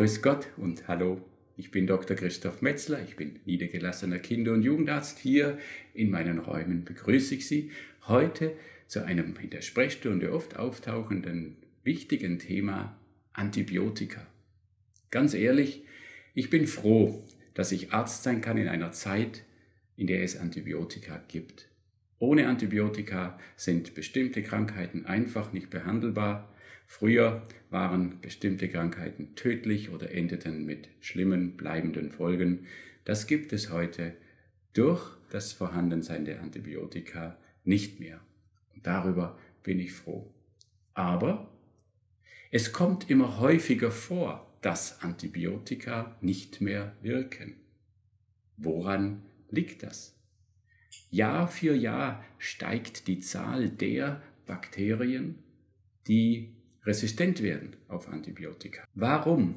Grüß Gott und hallo. Ich bin Dr. Christoph Metzler, ich bin niedergelassener Kinder- und Jugendarzt. Hier in meinen Räumen begrüße ich Sie heute zu einem in der Sprechstunde oft auftauchenden wichtigen Thema Antibiotika. Ganz ehrlich, ich bin froh, dass ich Arzt sein kann in einer Zeit, in der es Antibiotika gibt. Ohne Antibiotika sind bestimmte Krankheiten einfach nicht behandelbar. Früher waren bestimmte Krankheiten tödlich oder endeten mit schlimmen, bleibenden Folgen. Das gibt es heute durch das Vorhandensein der Antibiotika nicht mehr. Und darüber bin ich froh. Aber es kommt immer häufiger vor, dass Antibiotika nicht mehr wirken. Woran liegt das? Jahr für Jahr steigt die Zahl der Bakterien, die resistent werden auf Antibiotika. Warum?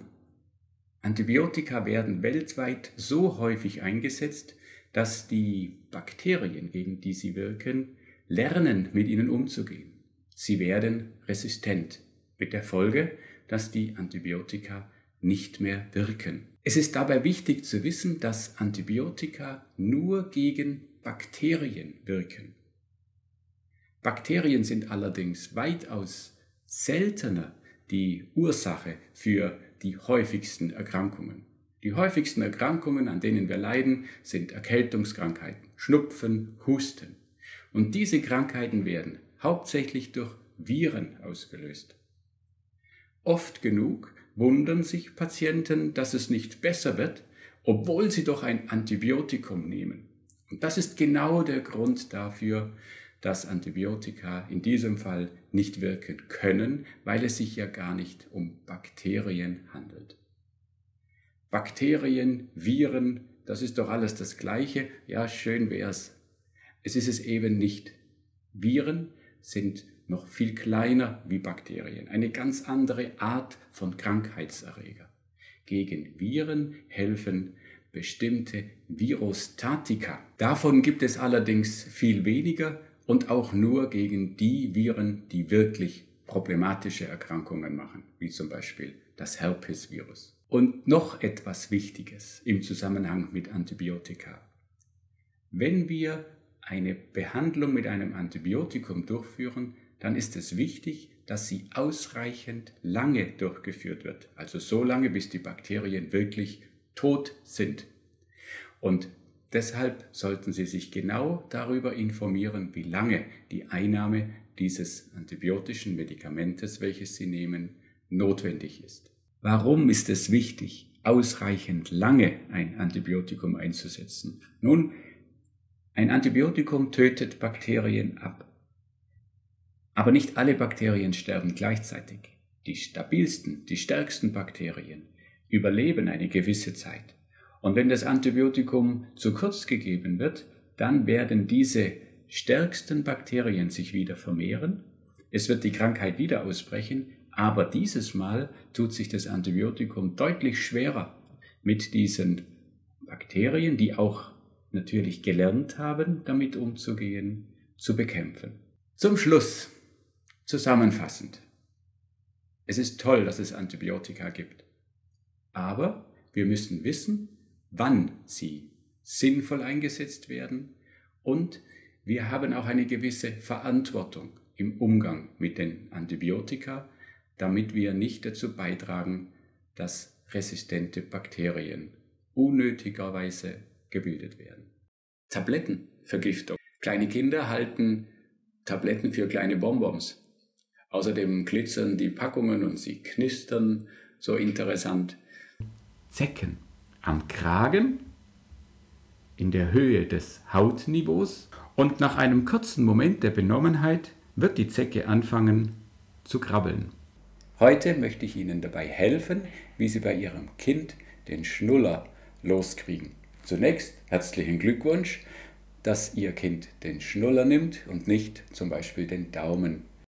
Antibiotika werden weltweit so häufig eingesetzt, dass die Bakterien, gegen die sie wirken, lernen, mit ihnen umzugehen. Sie werden resistent, mit der Folge, dass die Antibiotika nicht mehr wirken. Es ist dabei wichtig zu wissen, dass Antibiotika nur gegen Bakterien wirken. Bakterien sind allerdings weitaus seltener die Ursache für die häufigsten Erkrankungen. Die häufigsten Erkrankungen, an denen wir leiden, sind Erkältungskrankheiten, Schnupfen, Husten. Und diese Krankheiten werden hauptsächlich durch Viren ausgelöst. Oft genug wundern sich Patienten, dass es nicht besser wird, obwohl sie doch ein Antibiotikum nehmen. Und das ist genau der Grund dafür, dass Antibiotika in diesem Fall nicht wirken können, weil es sich ja gar nicht um Bakterien handelt. Bakterien, Viren, das ist doch alles das Gleiche. Ja, schön wär's. Es ist es eben nicht. Viren sind noch viel kleiner wie Bakterien, eine ganz andere Art von Krankheitserreger. Gegen Viren helfen bestimmte Virostatika. Davon gibt es allerdings viel weniger und auch nur gegen die Viren, die wirklich problematische Erkrankungen machen, wie zum Beispiel das Herpesvirus. Und noch etwas Wichtiges im Zusammenhang mit Antibiotika. Wenn wir eine Behandlung mit einem Antibiotikum durchführen, dann ist es wichtig, dass sie ausreichend lange durchgeführt wird. Also so lange, bis die Bakterien wirklich tot sind. Und deshalb sollten Sie sich genau darüber informieren, wie lange die Einnahme dieses antibiotischen Medikamentes, welches Sie nehmen, notwendig ist. Warum ist es wichtig, ausreichend lange ein Antibiotikum einzusetzen? Nun, ein Antibiotikum tötet Bakterien ab. Aber nicht alle Bakterien sterben gleichzeitig. Die stabilsten, die stärksten Bakterien überleben eine gewisse Zeit. Und wenn das Antibiotikum zu kurz gegeben wird, dann werden diese stärksten Bakterien sich wieder vermehren. Es wird die Krankheit wieder ausbrechen, aber dieses Mal tut sich das Antibiotikum deutlich schwerer mit diesen Bakterien, die auch natürlich gelernt haben, damit umzugehen, zu bekämpfen. Zum Schluss, zusammenfassend. Es ist toll, dass es Antibiotika gibt. Aber wir müssen wissen, wann sie sinnvoll eingesetzt werden und wir haben auch eine gewisse Verantwortung im Umgang mit den Antibiotika, damit wir nicht dazu beitragen, dass resistente Bakterien unnötigerweise gebildet werden. Tablettenvergiftung. Kleine Kinder halten Tabletten für kleine Bonbons. Außerdem glitzern die Packungen und sie knistern so interessant. Zecken am Kragen, in der Höhe des Hautniveaus und nach einem kurzen Moment der Benommenheit wird die Zecke anfangen zu krabbeln. Heute möchte ich Ihnen dabei helfen, wie Sie bei Ihrem Kind den Schnuller loskriegen. Zunächst herzlichen Glückwunsch, dass Ihr Kind den Schnuller nimmt und nicht zum Beispiel den Daumen